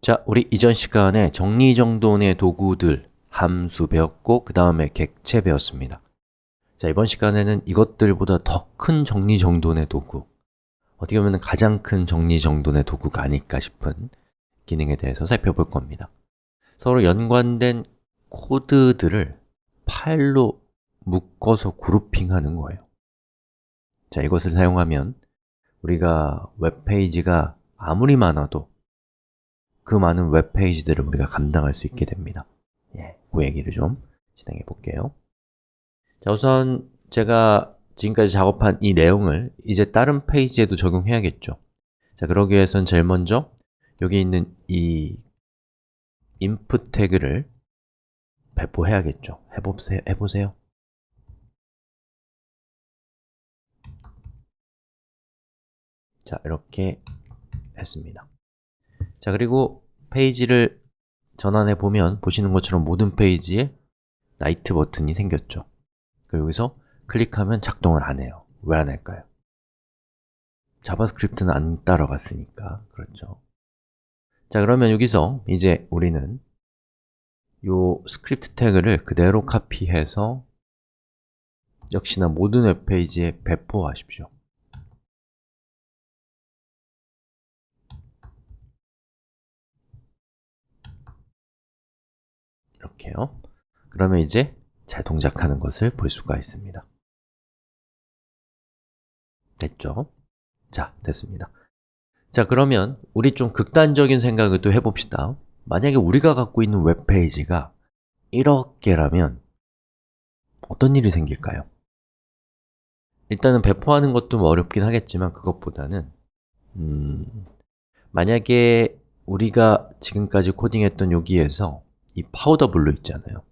자, 우리 이전 시간에 정리정돈의 도구들, 함수 배웠고 그 다음에 객체 배웠습니다. 자, 이번 시간에는 이것들보다 더 큰 정리정돈의 도구 어떻게 보면 가장 큰 정리정돈의 도구가 아닐까 싶은 기능에 대해서 살펴볼 겁니다. 서로 연관된 코드들을 파일로 묶어서 그룹핑하는 거예요. 자, 이것을 사용하면 우리가 웹페이지가 아무리 많아도 그 많은 웹페이지들을 우리가 감당할 수 있게 됩니다. 예, 그 얘기를 좀 진행해 볼게요. 자, 우선 제가 지금까지 작업한 이 내용을 이제 다른 페이지에도 적용해야겠죠. 자, 그러기 위해선 제일 먼저 여기 있는 이 input 태그를 배포해야겠죠. 해보세요, 해보세요. 자, 이렇게 했습니다 자, 그리고 페이지를 전환해 보면 보시는 것처럼 모든 페이지에 night 버튼이 생겼죠. 여기서 클릭하면 작동을 안 해요. 왜 안 할까요? JavaScript는 안 따라갔으니까 그렇죠. 자, 그러면 여기서 이제 우리는 요 스크립트 태그를 그대로 카피해서 역시나 모든 웹페이지에 배포하십시오 이렇게요 그러면 이제 잘 동작하는 것을 볼 수가 있습니다 됐죠? 자, 됐습니다 자, 그러면 우리 좀 극단적인 생각을 또 해봅시다 만약에 우리가 갖고 있는 웹페이지가 이렇게라면 어떤 일이 생길까요? 일단은 배포하는 것도 뭐 어렵긴 하겠지만 그것보다는 음, 만약에 우리가 지금까지 코딩했던 여기에서 이 powder blue 있잖아요.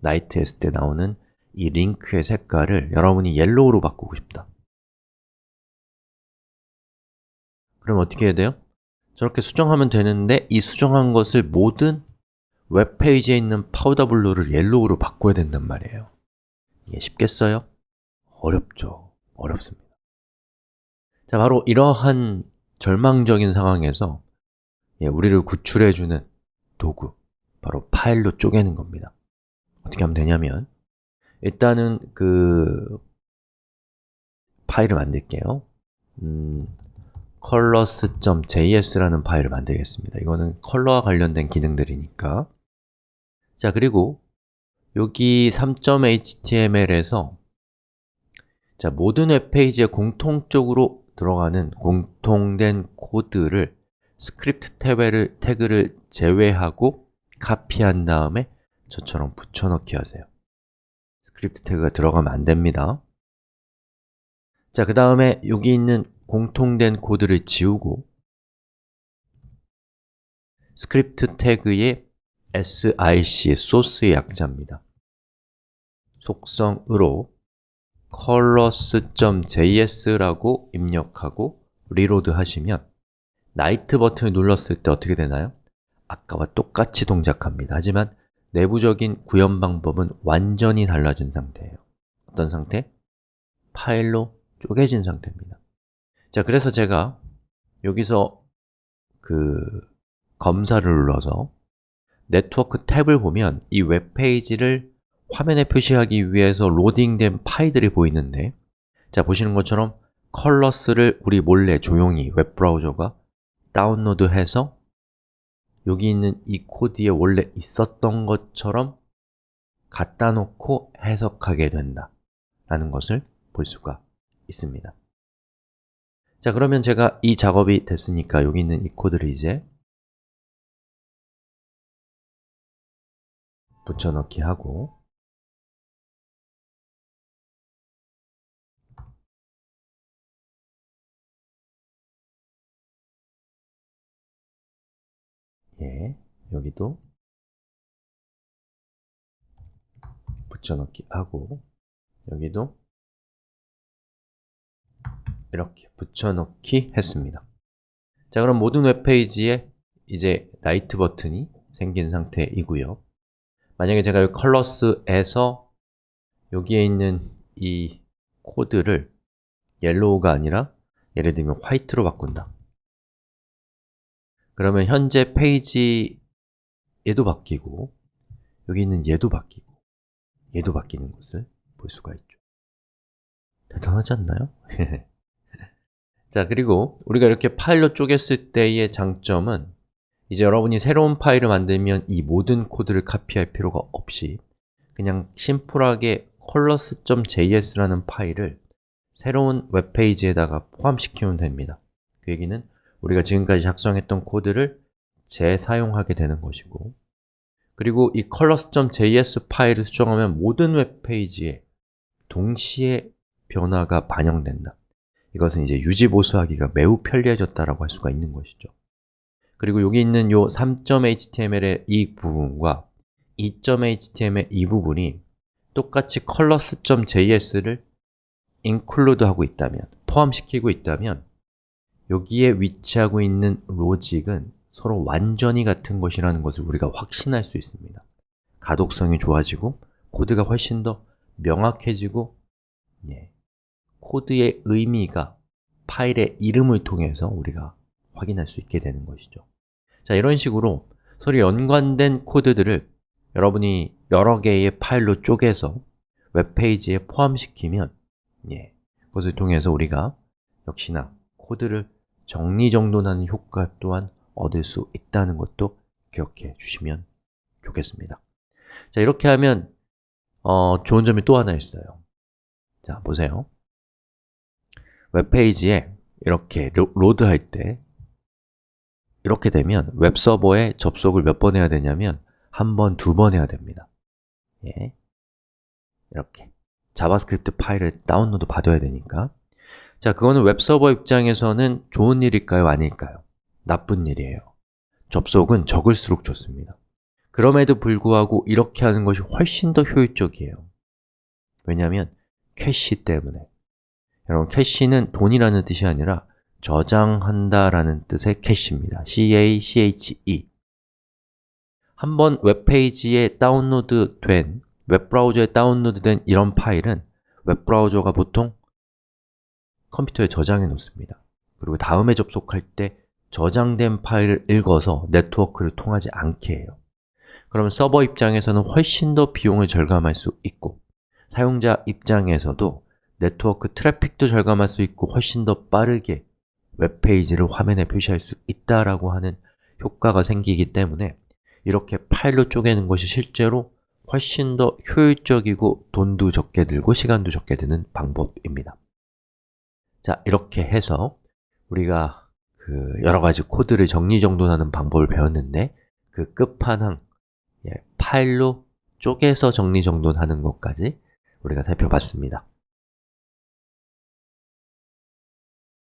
night 했을 때 나오는 이 링크의 색깔을 여러분이 yellow로 바꾸고 싶다. 그럼 어떻게 해야 돼요? 저렇게 수정하면 되는데 이 수정한 것을 모든 웹페이지에 있는 powder blue를 yellow로 바꿔야 된단 말이에요. 이게 쉽겠어요? 어렵죠. 어렵습니다. 자, 바로 이러한 절망적인 상황에서 예, 우리를 구출해주는 도구 바로 파일로 쪼개는 겁니다. 어떻게 하면 되냐면 일단은 그 파일을 만들게요. 음, colors.js라는 파일을 만들겠습니다. 이거는 컬러와 관련된 기능들이니까. 자, 그리고 여기 3.html에서 자, 모든 웹페이지에 공통적으로 들어가는 공통된 코드를 스크립트 태그를, 태그를 제외하고 카피한 다음에 저처럼 붙여넣기 하세요. 스크립트 태그가 들어가면 안 됩니다. 자, 그 다음에 여기 있는 공통된 코드를 지우고 스크립트 태그의 src의 소스의 약자입니다. 속성으로 colors.js라고 입력하고 reload 하시면 night 버튼을 눌렀을 때 어떻게 되나요? 아까와 똑같이 동작합니다. 하지만 내부적인 구현 방법은 완전히 달라진 상태예요. 어떤 상태? 파일로 쪼개진 상태입니다. 자, 그래서 제가 여기서 그 검사를 눌러서 네트워크 탭을 보면 이 웹페이지를 화면에 표시하기 위해서 로딩된 파일들이 보이는데 자, 보시는 것처럼 colors를 우리 몰래 조용히 웹브라우저가 다운로드해서 여기 있는 이 코드에 원래 있었던 것처럼 갖다 놓고 해석하게 된다 라는 것을 볼 수가 있습니다. 자, 그러면 제가 이 작업이 됐으니까 여기 있는 이 코드를 이제 붙여넣기 하고 예, 여기도 붙여넣기 하고 여기도 이렇게 붙여넣기 했습니다. 자, 그럼 모든 웹페이지에 이제 night 버튼이 생긴 상태이고요. 만약에 제가 이 colors에서 여기에 있는 이 코드를 yellow가 아니라 예를 들면 white로 바꾼다 그러면 현재 페이지 얘도 바뀌고 여기 있는 얘도 바뀌고 얘도 바뀌는 것을 볼 수가 있죠 대단하지 않나요? 자, 그리고 우리가 이렇게 파일로 쪼갰을 때의 장점은 이제 여러분이 새로운 파일을 만들면 이 모든 코드를 카피할 필요가 없이 그냥 심플하게 colors.js라는 파일을 새로운 웹페이지에다가 포함시키면 됩니다 그 얘기는 우리가 지금까지 작성했던 코드를 재사용하게 되는 것이고 그리고 이 colors.js 파일을 수정하면 모든 웹페이지에 동시에 변화가 반영된다. 이것은 이제 유지보수하기가 매우 편리해졌다라고 할 수가 있는 것이죠. 그리고 여기 있는 요 3.html의 이 부분과 2.html의 이 부분이 똑같이 colors.js를 include 하고 있다면, 포함시키고 있다면 여기에 위치하고 있는 로직은 서로 완전히 같은 것이라는 것을 우리가 확신할 수 있습니다. 가독성이 좋아지고 코드가 훨씬 더 명확해지고 예, 코드의 의미가 파일의 이름을 통해서 우리가 확인할 수 있게 되는 것이죠. 자, 이런 식으로 서로 연관된 코드들을 여러분이 여러 개의 파일로 쪼개서 웹페이지에 포함시키면 예, 그것을 통해서 우리가 역시나 코드를 정리정돈하는 효과 또한 얻을 수 있다는 것도 기억해 주시면 좋겠습니다. 자, 이렇게 하면 어, 좋은 점이 또 하나 있어요. 자, 보세요. 웹페이지에 이렇게 로, 로드할 때 이렇게 되면 웹서버에 접속을 몇 번 해야 되냐면 한 번, 두 번 해야 됩니다. 예. 이렇게 자바스크립트 파일을 다운로드 받아야 되니까 자, 그거는 웹서버 입장에서는 좋은 일일까요? 아닐까요? 나쁜 일이에요. 접속은 적을수록 좋습니다. 그럼에도 불구하고 이렇게 하는 것이 훨씬 더 효율적이에요. 왜냐하면 캐시 때문에. 여러분, 캐시는 돈이라는 뜻이 아니라 저장한다 라는 뜻의 캐시입니다. C-A-C-H-E 한번 웹페이지에 다운로드 된, 웹브라우저에 다운로드 된 이런 파일은 웹브라우저가 보통 컴퓨터에 저장해 놓습니다. 그리고 다음에 접속할 때 저장된 파일을 읽어서 네트워크를 통하지 않게 해요. 그러면 서버 입장에서는 훨씬 더 비용을 절감할 수 있고 사용자 입장에서도 네트워크 트래픽도 절감할 수 있고 훨씬 더 빠르게 웹페이지를 화면에 표시할 수 있다라고 하는 효과가 생기기 때문에 이렇게 파일로 쪼개는 것이 실제로 훨씬 더 효율적이고 돈도 적게 들고 시간도 적게 드는 방법입니다 자, 이렇게 해서 우리가 그 여러 가지 코드를 정리정돈하는 방법을 배웠는데 그 끝판왕, 예, 파일로 쪼개서 정리정돈하는 것까지 우리가 살펴봤습니다